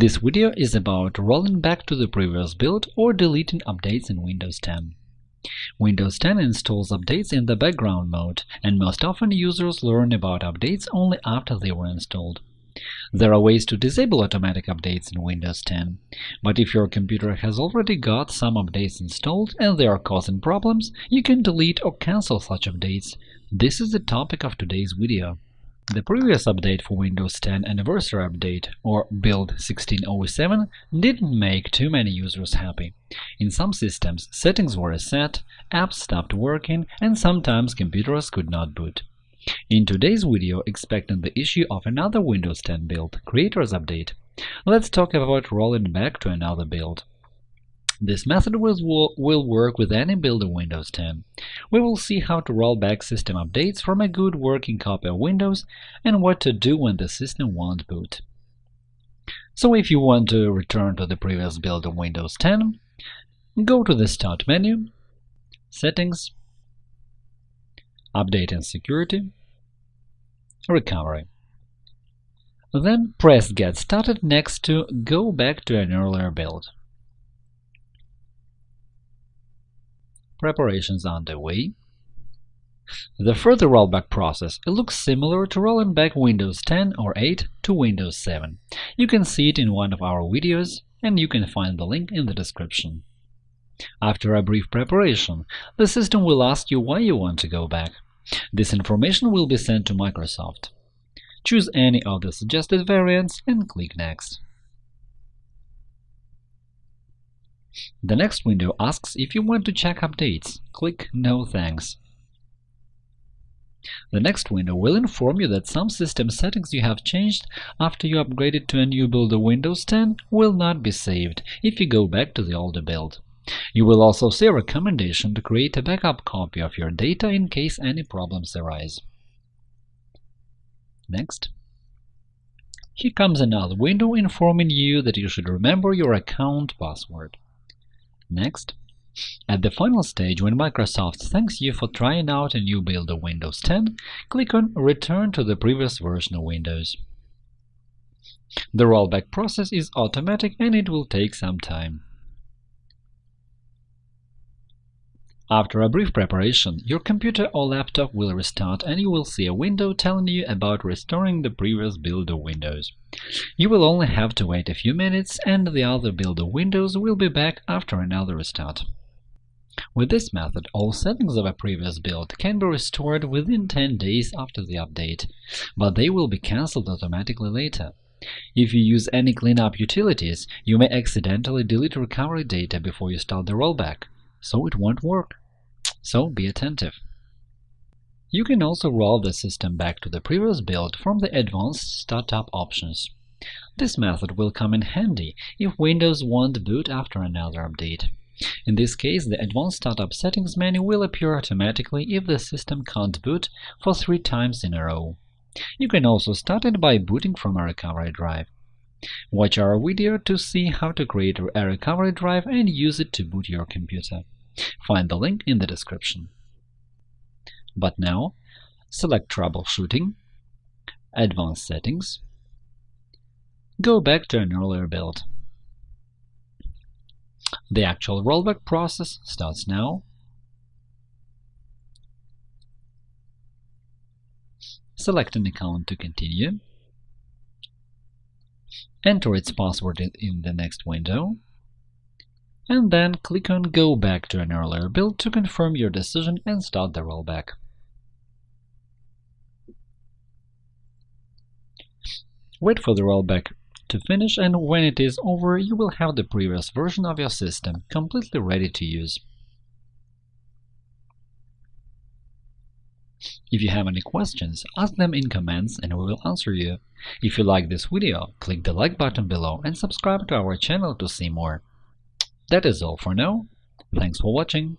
This video is about rolling back to the previous build or deleting updates in Windows 10. Windows 10 installs updates in the background mode, and most often users learn about updates only after they were installed. There are ways to disable automatic updates in Windows 10, but if your computer has already got some updates installed and they are causing problems, you can delete or cancel such updates. This is the topic of today's video. The previous update for Windows 10 Anniversary Update, or Build 1607, didn't make too many users happy. In some systems, settings were reset, apps stopped working, and sometimes computers could not boot. In today's video, expecting the issue of another Windows 10 build, Creators Update, let's talk about rolling back to another build. This method will, will work with any build of Windows 10. We will see how to roll back system updates from a good working copy of Windows and what to do when the system won't boot. So if you want to return to the previous build of Windows 10, go to the Start menu, Settings, Update and Security, Recovery. Then press Get Started next to Go back to an earlier build. Preparations underway. The further rollback process it looks similar to rolling back Windows 10 or 8 to Windows 7. You can see it in one of our videos, and you can find the link in the description. After a brief preparation, the system will ask you why you want to go back. This information will be sent to Microsoft. Choose any of the suggested variants and click Next. The next window asks if you want to check updates. Click No thanks. The next window will inform you that some system settings you have changed after you upgraded to a new build of Windows 10 will not be saved if you go back to the older build. You will also see a recommendation to create a backup copy of your data in case any problems arise. Next. Here comes another window informing you that you should remember your account password. Next, at the final stage, when Microsoft thanks you for trying out a new build of Windows 10, click on Return to the previous version of Windows. The rollback process is automatic and it will take some time. After a brief preparation, your computer or laptop will restart and you will see a window telling you about restoring the previous build of Windows. You will only have to wait a few minutes and the other build of Windows will be back after another restart. With this method, all settings of a previous build can be restored within 10 days after the update, but they will be cancelled automatically later. If you use any cleanup utilities, you may accidentally delete recovery data before you start the rollback, so it won't work so be attentive. You can also roll the system back to the previous build from the Advanced Startup options. This method will come in handy if Windows won't boot after another update. In this case, the Advanced Startup Settings menu will appear automatically if the system can't boot for three times in a row. You can also start it by booting from a recovery drive. Watch our video to see how to create a recovery drive and use it to boot your computer. Find the link in the description. But now, select Troubleshooting, Advanced Settings, go back to an earlier build. The actual rollback process starts now. Select an account to continue. Enter its password in the next window and then click on Go back to an earlier build to confirm your decision and start the rollback. Wait for the rollback to finish, and when it is over, you will have the previous version of your system completely ready to use. If you have any questions, ask them in comments and we will answer you. If you like this video, click the like button below and subscribe to our channel to see more. That is all for now. Thanks for watching.